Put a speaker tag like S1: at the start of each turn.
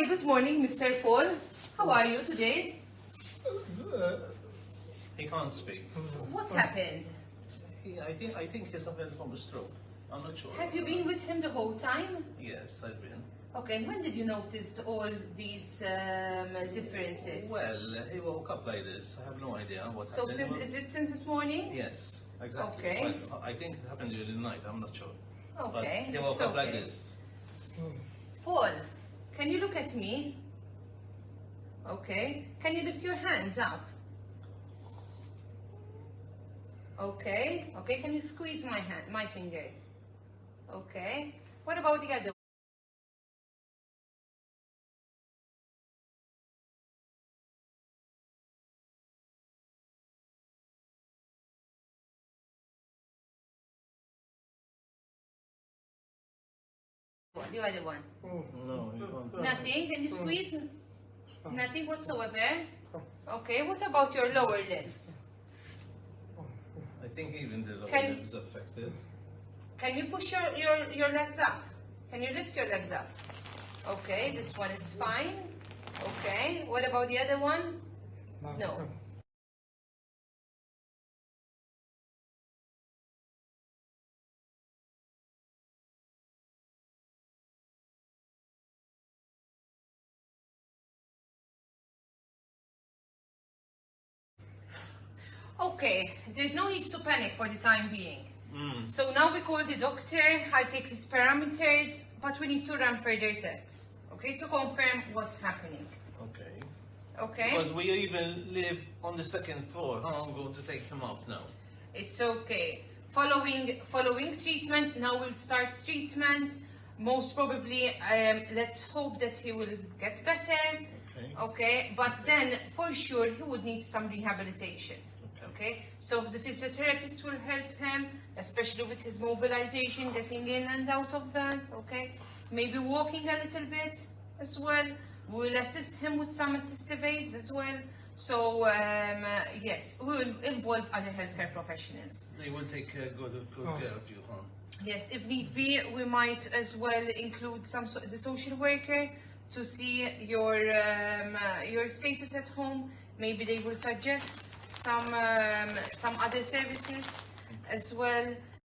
S1: Hi, good morning, Mr. Paul. How are you today?
S2: He can't speak.
S1: What happened?
S2: He, I think I think he's suffering from a stroke. I'm not sure.
S1: Have you been with him the whole time?
S2: Yes, I've been.
S1: Okay, and when did you notice all these um, differences?
S2: Well, he woke up like this. I have no idea what
S1: so
S2: happened.
S1: since is it since this morning?
S2: Yes, exactly.
S1: Okay.
S2: Well, I think it happened during the night. I'm not sure.
S1: Okay,
S2: But he woke
S1: it's
S2: up like this.
S1: Paul, can you look at me? Okay. Can you lift your hands up? Okay. Okay. Can you squeeze my hand, my fingers? Okay. What about the other? One? The other one.
S2: No. Mm. Mm.
S1: Nothing? Can you squeeze? Nothing whatsoever? Okay, what about your lower limbs?
S2: I think even the lower
S1: Can-
S2: limb is affected.
S1: Can you push your, your, your legs up? Can you lift your legs up? Okay, this one is fine. Okay, what about the other one? No. Okay, there's no need to panic for the time being. So now we call the doctor, I take his parameters, but we need to run further tests, okay, to confirm what's happening.
S2: Okay.
S1: Okay?
S2: Because we even live on the second floor. I'm going to take him up now?
S1: It's okay. Following following treatment, now we'll start treatment. Most probably, um, let's hope that he will get better.
S2: Okay.
S1: Okay, but then for sure he would need some rehabilitation. Okay, so the physiotherapist will help him, especially with his mobilization, getting in and out of bed. Okay, maybe walking a little bit as well. We'll assist him with some assistive aids as well. So um, uh, yes, we'll involve other healthcare professionals.
S2: They will take uh, good, good care of you, huh?
S1: Yes, if need be, we might as well include some so- the social worker to see your um, uh, your status at home. Maybe they will suggest some um, some other services as well.